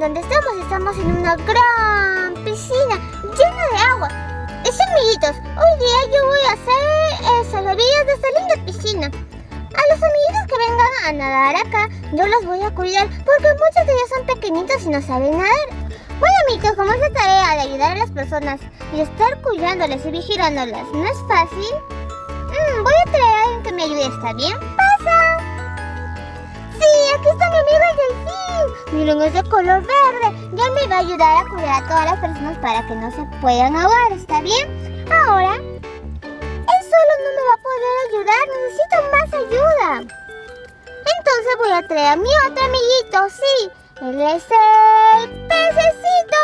Donde estamos, estamos en una gran piscina llena de agua. Es amiguitos, hoy día yo voy a hacer eh, salvavidas de esta linda piscina. A los amiguitos que vengan a nadar acá, yo los voy a cuidar porque muchos de ellos son pequeñitos y no saben nadar. Bueno amiguitos, como es la tarea de ayudar a las personas y estar cuidándoles y vigilándolas no es fácil, mmm, voy a traer a alguien que me ayude, ¿está bien? Sí, aquí está mi amigo el delfín. Miren, es de color verde. Ya me va a ayudar a cuidar a todas las personas para que no se puedan ahogar, ¿está bien? Ahora, él solo no me va a poder ayudar. Necesito más ayuda. Entonces voy a traer a mi otro amiguito, sí. Él es el pececito.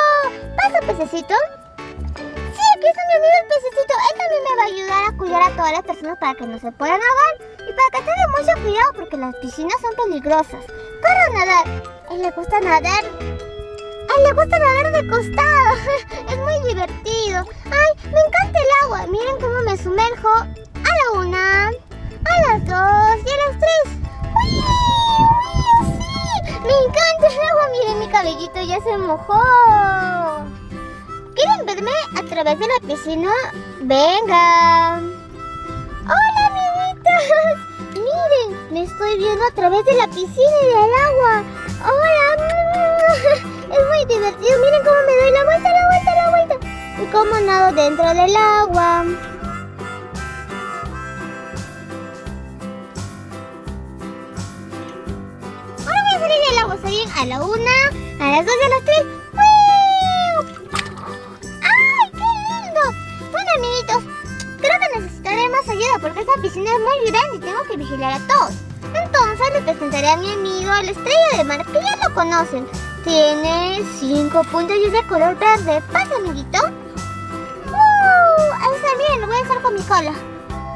¿Pasa, pececito? Sí, aquí está mi amigo el pececito. Él también me va a ayudar a cuidar a todas las personas para que no se puedan ahogar. Cuidado porque las piscinas son peligrosas. Corre a nadar. A le gusta nadar. A él le gusta nadar de costado. es muy divertido. Ay, me encanta el agua. Miren cómo me sumerjo. A la una, a las dos y a las tres. ¡Uy! ¡Uy! ¡Sí! Me encanta el agua. Miren, mi cabellito ya se mojó. ¿Quieren verme a través de la piscina? Venga. ¡Hola, amiguitos! Me estoy viendo a través de la piscina y del agua. ¡Hola! Es muy divertido. Miren cómo me doy la vuelta, la vuelta, la vuelta. Y cómo nado dentro del agua. Ahora voy a salir del agua. ¿Está bien? A la una, a las dos y a las tres. Ayuda porque esta piscina es muy grande y tengo que vigilar a todos. Entonces le presentaré a mi amigo la estrella de mar, que ya lo conocen. Tiene cinco puntos y es de color verde. ¿Pasa, amiguito? ¡Uh! Ahí está bien, voy a hacer con mi cola.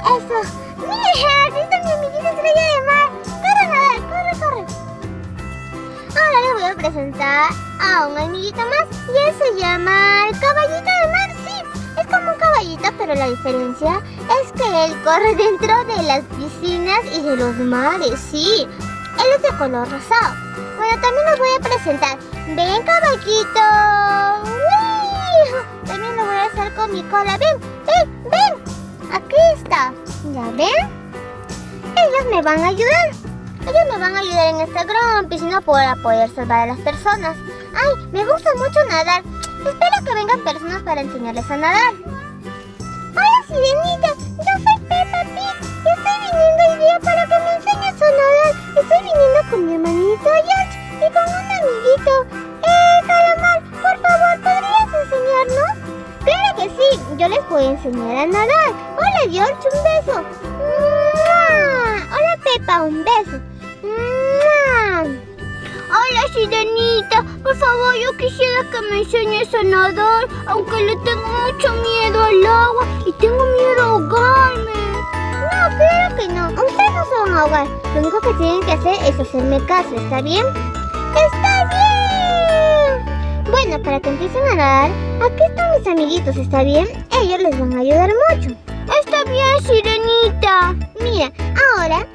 Eso. ¡Mira! ¡Aquí está mi amiguita estrella de mar! ¡Corre nadar! ¡Corre, corre! Ahora le voy a presentar a un amiguito más y él se llama el caballito de mar, sí. Es como un caballito, pero la diferencia él corre dentro de las piscinas y de los mares, sí. Él es de color rosado. Bueno, también los voy a presentar. Ven, caballito. También lo voy a hacer con mi cola. Ven, ven, ven. Aquí está. ¿Ya ven? Ellos me van a ayudar. Ellos me van a ayudar en esta gran piscina para poder salvar a las personas. ¡Ay! Me gusta mucho nadar. Espero que vengan personas para enseñarles a nadar. Hola, Sirenita. Para que me enseñes a nadar. Estoy viniendo con mi hermanito George y con un amiguito. Eh, Calamar, por favor, ¿podrías enseñarnos? Claro que sí. Yo les a enseñar a nadar. Hola, George. Un beso. ¡Mua! Hola, Peppa. Un beso. ¡Mua! Hola, Sirenita. Por favor, yo quisiera que me enseñes a nadar, aunque le tengo mucho miedo al agua y tengo miedo a ahogarme. Claro que no. Ustedes no se van a ahogar. Lo único que tienen que hacer es hacerme caso, ¿está bien? ¡Está bien! Bueno, para que empiecen a nadar, aquí están mis amiguitos, ¿está bien? Ellos les van a ayudar mucho. Está bien, Sirenita. Mira, ahora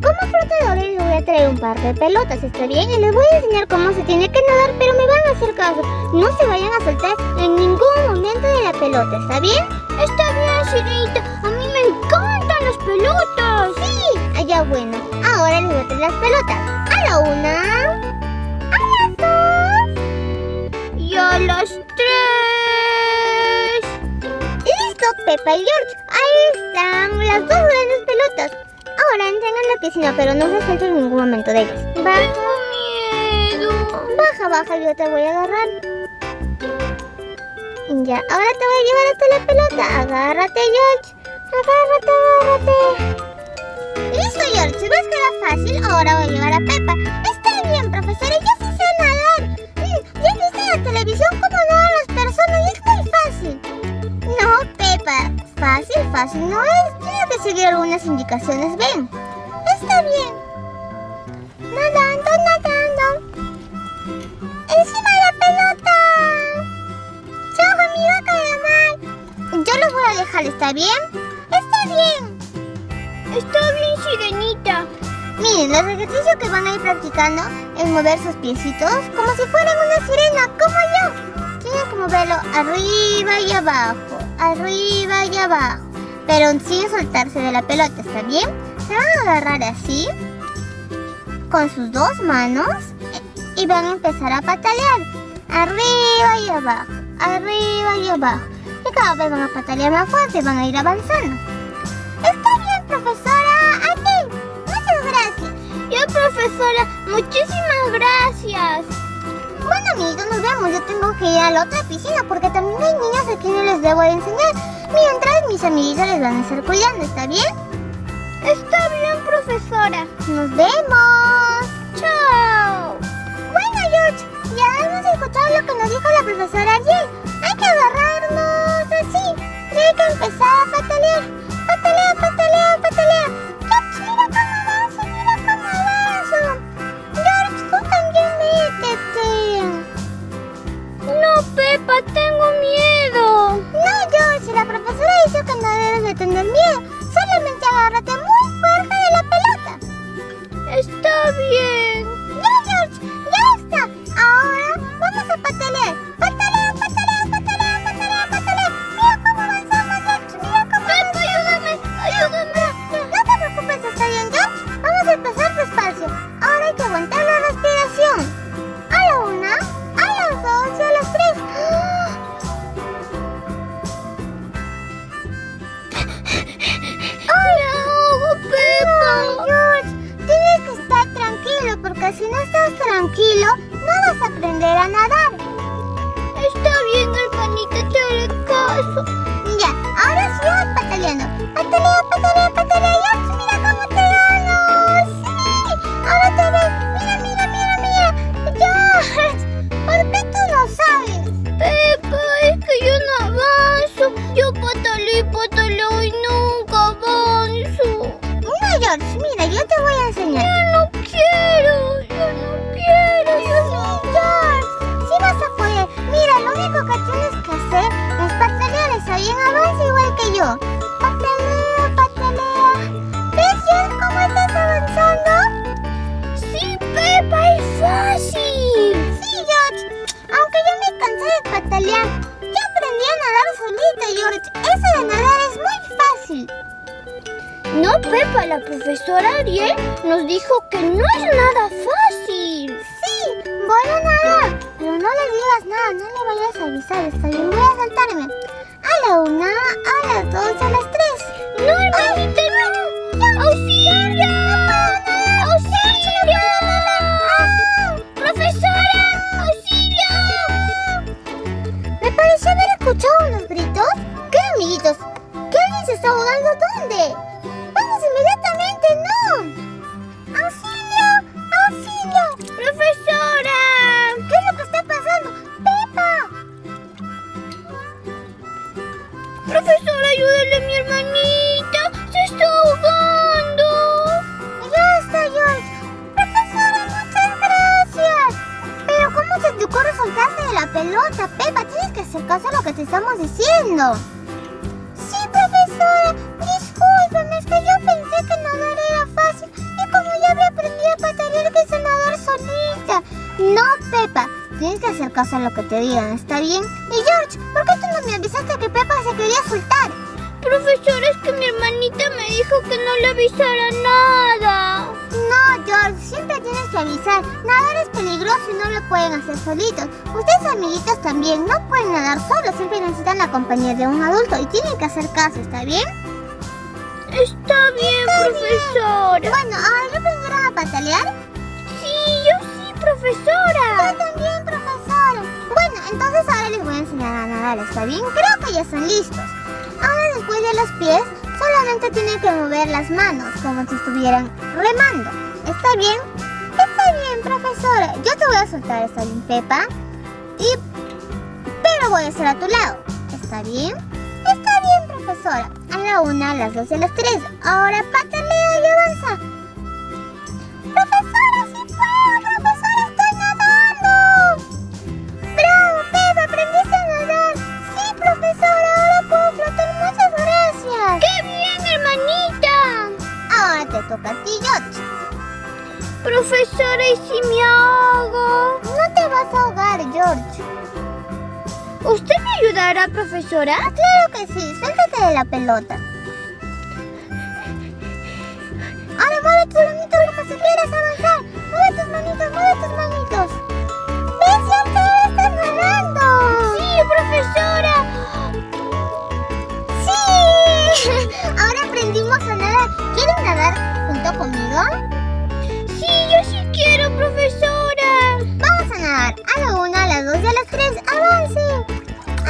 como flotadores les voy a traer un par de pelotas, ¿está bien? Y les voy a enseñar cómo se tiene que nadar, pero me van a hacer caso. No se vayan a soltar en ningún momento de la pelota, ¿está bien? Está bien, Sirenita. Pelotas. Sí, allá bueno. Ahora les voy a traer las pelotas. A la una, a las dos y a las tres. Listo, Peppa y George. Ahí están las dos grandes pelotas. Ahora entren en la piscina, pero no se salten en ningún momento de ellas. Baja. Tengo miedo. Baja, baja, yo te voy a agarrar. Ya, ahora te voy a llevar hasta la pelota. Agárrate, George. Listo, George. ¿Ves que era fácil? Ahora voy a llevar a Peppa. Está bien, profesora. Yo sí sé nadar. Mm, Ya viste la televisión cómo nadan las personas es muy fácil. No, Peppa. Fácil, fácil no es. Tienes que seguir algunas indicaciones. Ven. Está bien. Nadando, nadando. ¡Encima de la pelota! ¡Chao, amigo Calamar! Yo los voy a dejar, ¿está bien? ¡Está bien! Está bien, Sirenita. Miren, el ejercicio que van a ir practicando es mover sus piecitos como si fueran una sirena, como yo. Tienen que moverlo arriba y abajo, arriba y abajo. Pero sin soltarse de la pelota, ¿está bien? Se van a agarrar así, con sus dos manos, y van a empezar a patalear. Arriba y abajo, arriba y abajo. Y cada vez van a patalear más fuerte, van a ir avanzando. A la otra piscina porque también hay niños a quienes les debo de enseñar. Mientras mis amiguitos les van a estar cuidando, ¿está bien? Está bien, profesora. Nos vemos. Chao. Bueno, George, ya hemos escuchado lo que nos dijo la profesora ayer. Hay que agarrarnos así. Hay que empezar a patalear. Que no debes yo. Patalea, patalea. ¿Ves, cómo estás avanzando? Sí, Pepa, es fácil. Sí, George. Aunque yo me cansé de patalear, ya aprendí a nadar solita, George. Eso de nadar es muy fácil. No, Pepa, la profesora Ariel nos dijo que no es nada fácil. Sí, voy a nadar. Pero no le digas nada, no le vayas a avisar. Está bien, voy a saltarme. A la una, a las dos, a las tres. No, hermanita, no. ¡Auxilio! ¡Auxilio! ¡Profesora! ¡Auxilio! Me pareció haber escuchado unos gritos. ¿Qué, amiguitos? ¿Que alguien se está ahogando? ¿Dónde? Pelota, Pepa? Tienes que hacer caso a lo que te estamos diciendo. Sí, profesora. Discúlpeme, es que yo pensé que nadar era fácil. Y como ya había aprendido a patalear, quise nadar solita. No, Pepa. Tienes que hacer caso a lo que te digan, ¿está bien? Y George, ¿por qué tú no me avisaste que Pepa se quería soltar? Profesora, es que mi hermanita me dijo que no le avisara nada. No, George, siempre tienes que avisar. Nadar es peligroso y no lo pueden hacer solitos. Ustedes, amiguitos, también no pueden nadar solos. Siempre necesitan la compañía de un adulto y tienen que hacer caso, ¿está bien? Está bien, profesora. Bueno, ahora aprendieron a patalear. Sí, yo sí, profesora. Yo también, profesora. Bueno, entonces ahora les voy a enseñar a nadar, ¿está bien? Creo que ya están listos. Ahora después de los pies, solamente tienen que mover las manos, como si estuvieran remando. ¿Está bien? Está bien, profesora. Yo te voy a soltar, ¿está bien, Pepa? Y... Pero voy a estar a tu lado. ¿Está bien? Está bien, profesora. A la una, a las dos y a las tres. Ahora patalea y avanza. ¡Profesora, sí puedo! ¡Profesora, estoy nadando! ¡Bravo, Pepa! ¡Aprendiste a nadar! ¡Sí, profesora! ¡Ahora puedo flotar! ¡Muchas gracias! ¡Qué bien, hermanita! Ahora te toca a ti, George. Profesora, ¿y si me ahogo? No te vas a ahogar, George. ¿Usted me ayudará, profesora? Claro que sí, suéltate de la pelota. Ahora mueve tus manitos como si quieras avanzar. Mueve tus manitos, mueve tus manitos. ¿Ves? Te estás nadando. Sí, profesora. Sí. Ahora aprendimos a nadar. ¿Quieren nadar junto conmigo? Tres. ¡Avancen!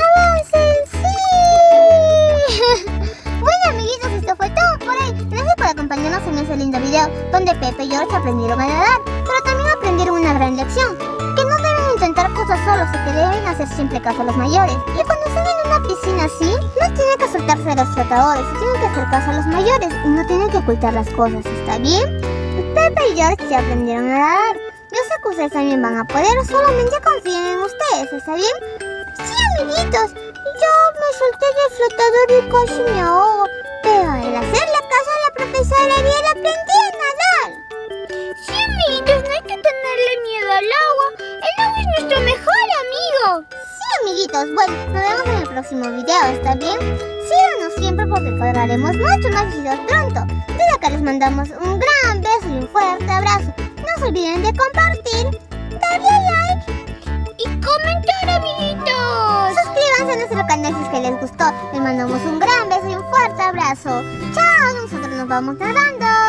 ¡Avancen! ¡Sí! bueno, amiguitos, esto fue todo por hoy. Gracias por acompañarnos en ese lindo video donde Pepe y George aprendieron a nadar, pero también aprendieron una gran lección. Que no deben intentar cosas solos y que deben hacer siempre caso a los mayores. Y cuando estén en una piscina así, no tienen que soltarse de los flotadores, tienen que hacer caso a los mayores y no tienen que ocultar las cosas, ¿está bien? Pepe y George ya aprendieron a nadar. Ustedes también van a poder, solamente confíen en ustedes, ¿está bien? Sí, amiguitos. Yo me solté del flotador y casi me ahogo. Pero al hacerle caso a la profesora Ariel aprendí a nadar. Sí, amiguitos, no hay que tenerle miedo al agua. El agua es nuestro mejor amigo. Sí, amiguitos. Bueno, nos vemos en el próximo video, ¿está bien? Síganos siempre porque colgaremos muchos más videos pronto. Desde acá les mandamos un gran beso y un fuerte abrazo. Se olviden de compartir, darle like Y comentar, amiguitos. Suscríbanse a nuestro canal si es que les gustó. Les mandamos un gran beso y un fuerte abrazo. Chao, nosotros nos vamos nadando.